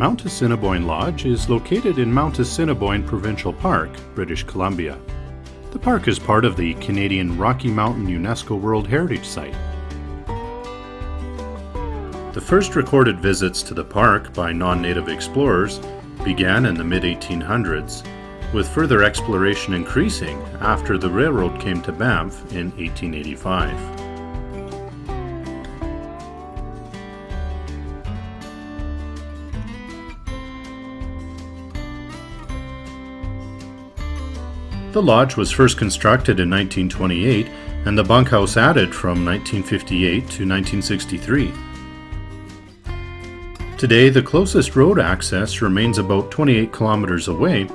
Mount Assiniboine Lodge is located in Mount Assiniboine Provincial Park, British Columbia. The park is part of the Canadian Rocky Mountain UNESCO World Heritage Site. The first recorded visits to the park by non-native explorers began in the mid-1800s, with further exploration increasing after the railroad came to Banff in 1885. The lodge was first constructed in 1928 and the bunkhouse added from 1958 to 1963. Today, the closest road access remains about 28 kilometers away,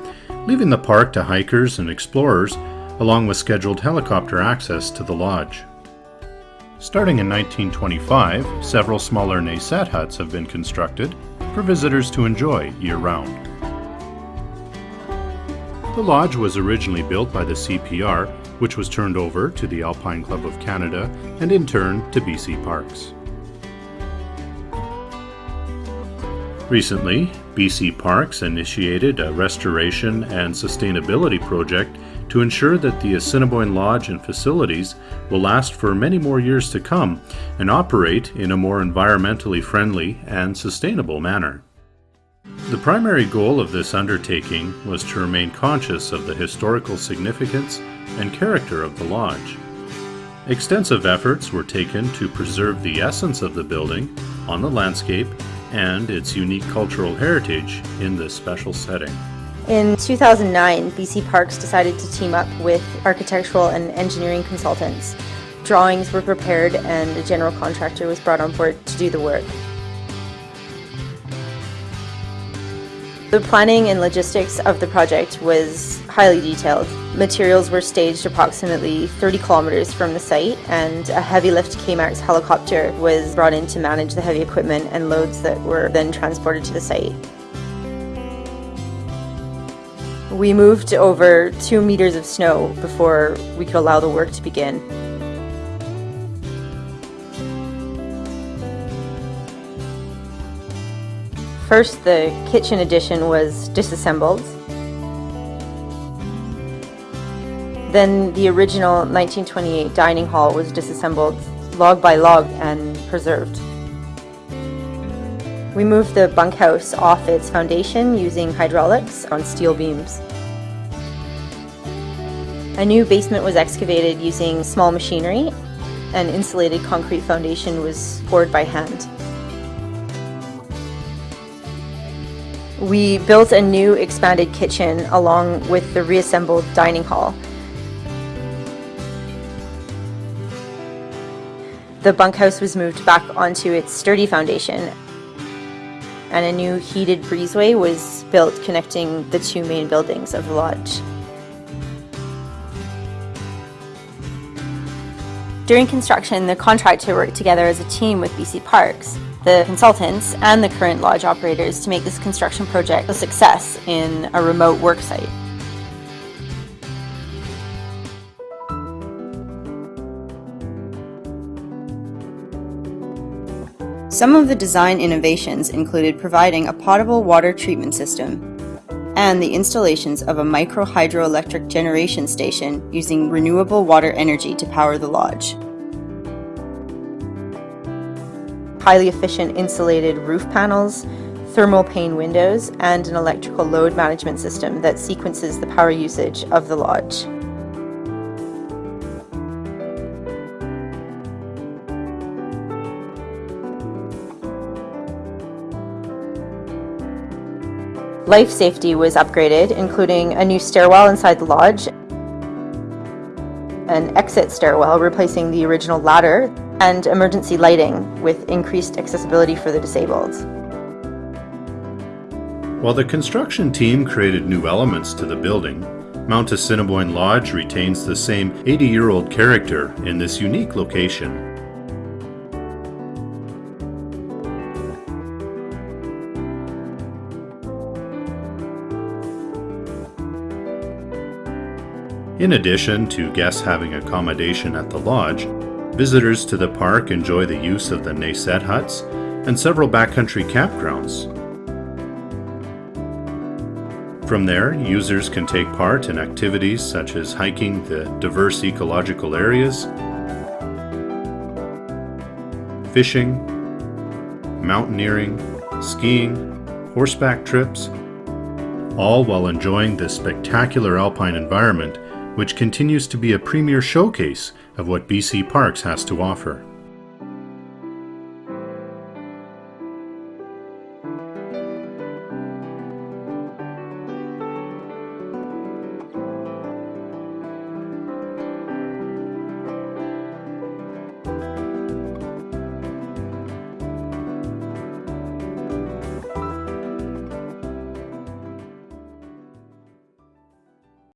leaving the park to hikers and explorers, along with scheduled helicopter access to the lodge. Starting in 1925, several smaller Naiset huts have been constructed for visitors to enjoy year-round. The lodge was originally built by the CPR, which was turned over to the Alpine Club of Canada and in turn to BC Parks. Recently, BC Parks initiated a restoration and sustainability project to ensure that the Assiniboine Lodge and facilities will last for many more years to come and operate in a more environmentally friendly and sustainable manner. The primary goal of this undertaking was to remain conscious of the historical significance and character of the lodge. Extensive efforts were taken to preserve the essence of the building on the landscape and its unique cultural heritage in this special setting. In 2009, BC Parks decided to team up with architectural and engineering consultants. Drawings were prepared and a general contractor was brought on board to do the work. The planning and logistics of the project was highly detailed. Materials were staged approximately 30 kilometers from the site and a heavy lift KMAX helicopter was brought in to manage the heavy equipment and loads that were then transported to the site. We moved over two meters of snow before we could allow the work to begin. First, the kitchen addition was disassembled. Then the original 1928 dining hall was disassembled log by log and preserved. We moved the bunkhouse off its foundation using hydraulics on steel beams. A new basement was excavated using small machinery. An insulated concrete foundation was poured by hand. We built a new expanded kitchen along with the reassembled dining hall. The bunkhouse was moved back onto its sturdy foundation and a new heated breezeway was built connecting the two main buildings of the lodge. During construction, the contractor worked together as a team with BC Parks the consultants and the current lodge operators to make this construction project a success in a remote work site. Some of the design innovations included providing a potable water treatment system and the installations of a micro hydroelectric generation station using renewable water energy to power the lodge. Highly efficient insulated roof panels, thermal pane windows, and an electrical load management system that sequences the power usage of the lodge. Life safety was upgraded, including a new stairwell inside the lodge, an exit stairwell replacing the original ladder and emergency lighting with increased accessibility for the disabled. While the construction team created new elements to the building, Mount Assiniboine Lodge retains the same 80-year-old character in this unique location. In addition to guests having accommodation at the lodge, Visitors to the park enjoy the use of the Naiset huts and several backcountry campgrounds. From there, users can take part in activities such as hiking the diverse ecological areas, fishing, mountaineering, skiing, horseback trips, all while enjoying this spectacular alpine environment which continues to be a premier showcase of what BC Parks has to offer.